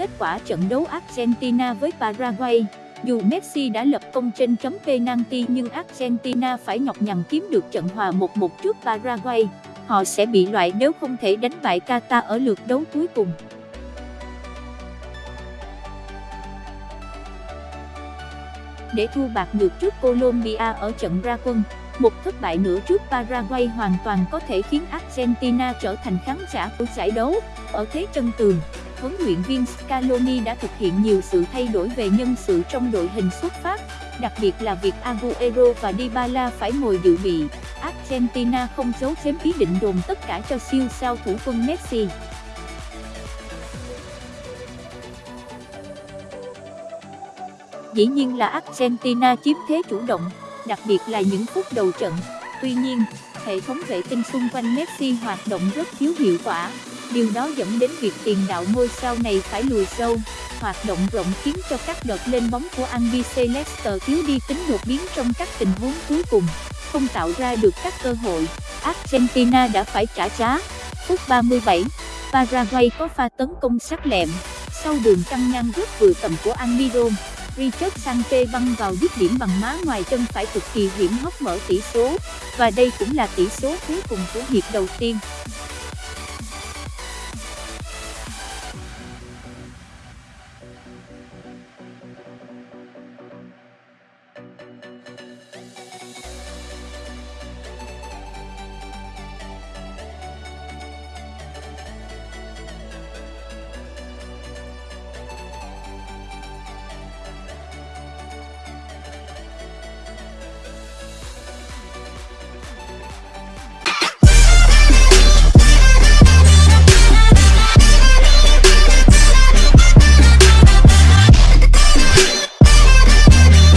Kết quả trận đấu Argentina với Paraguay. Dù Messi đã lập công trên chấm penalty nhưng Argentina phải nhọc nhằn kiếm được trận hòa 1-1 trước Paraguay. Họ sẽ bị loại nếu không thể đánh bại Qatar ở lượt đấu cuối cùng. Để thua bạc ngược trước Colombia ở trận ra quân, một thất bại nữa trước Paraguay hoàn toàn có thể khiến Argentina trở thành khán giả của giải đấu. Ở thế chân tường, huấn luyện viên Scaloni đã thực hiện nhiều sự thay đổi về nhân sự trong đội hình xuất phát, đặc biệt là việc Aguero và Dybala phải ngồi dự bị. Argentina không giấu giếm ý định dồn tất cả cho siêu sao thủ quân Messi. Dĩ nhiên là Argentina chiếm thế chủ động, đặc biệt là những phút đầu trận. Tuy nhiên, hệ thống vệ tinh xung quanh Messi hoạt động rất thiếu hiệu quả. Điều đó dẫn đến việc tiền đạo ngôi sao này phải lùi sâu. Hoạt động rộng khiến cho các đợt lên bóng của Albiceleste thiếu đi tính đột biến trong các tình huống cuối cùng, không tạo ra được các cơ hội. Argentina đã phải trả giá. Phút 37, Paraguay có pha tấn công sắc lẹm. Sau đường căng ngang rất vừa tầm của Almiron, Richard Sankey băng vào dứt điểm bằng má ngoài chân phải cực kỳ hiểm hóc mở tỷ số, và đây cũng là tỷ số cuối cùng của hiệp đầu tiên.